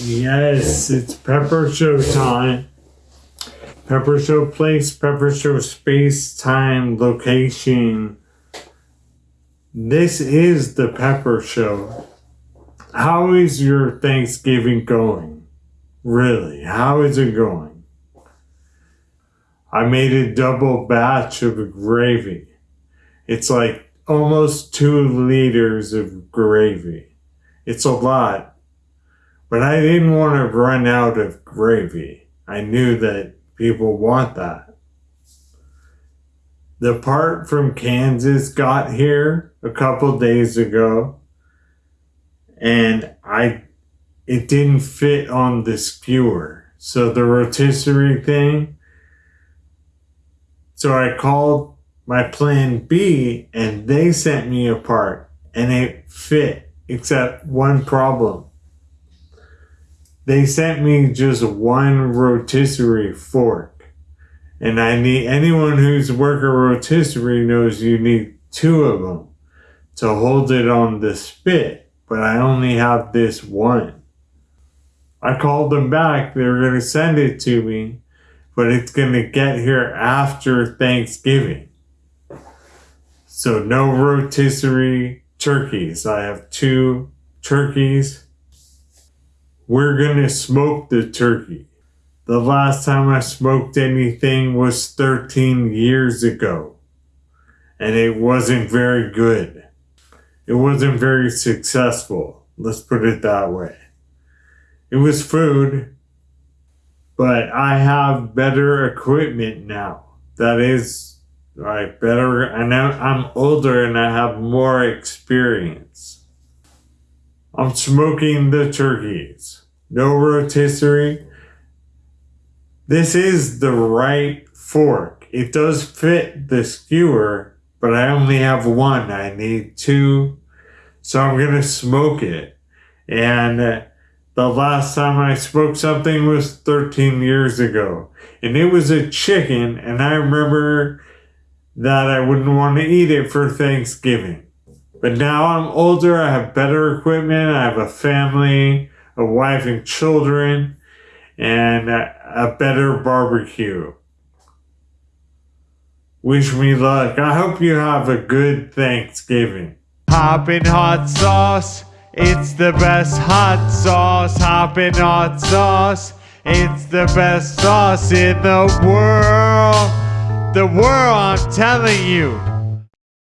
Yes, it's Pepper Show time. Pepper Show place, Pepper Show space, time, location. This is the Pepper Show. How is your Thanksgiving going? Really, how is it going? I made a double batch of gravy. It's like almost two liters of gravy. It's a lot, but I didn't want to run out of gravy. I knew that people want that. The part from Kansas got here a couple days ago and I it didn't fit on the skewer. So the rotisserie thing. So I called my plan B and they sent me a part and it fit except one problem. They sent me just one rotisserie fork. And I need anyone who's worked a rotisserie knows you need two of them to hold it on the spit, but I only have this one. I called them back. They were going to send it to me, but it's going to get here after Thanksgiving. So no rotisserie turkeys. I have two turkeys. We're to smoke the turkey. The last time I smoked anything was 13 years ago. And it wasn't very good. It wasn't very successful. Let's put it that way. It was food, but I have better equipment now. That is like better, and I'm older and I have more experience. I'm smoking the turkeys. No rotisserie. This is the right fork. It does fit the skewer, but I only have one. I need two. So I'm going to smoke it. And uh, the last time I smoked something was 13 years ago. And it was a chicken. And I remember that I wouldn't want to eat it for Thanksgiving. But now I'm older, I have better equipment, I have a family, a wife and children, and a better barbecue. Wish me luck. I hope you have a good Thanksgiving. Hoppin' hot sauce, it's the best hot sauce. Hoppin' hot sauce, it's the best sauce in the world the world, I'm telling you.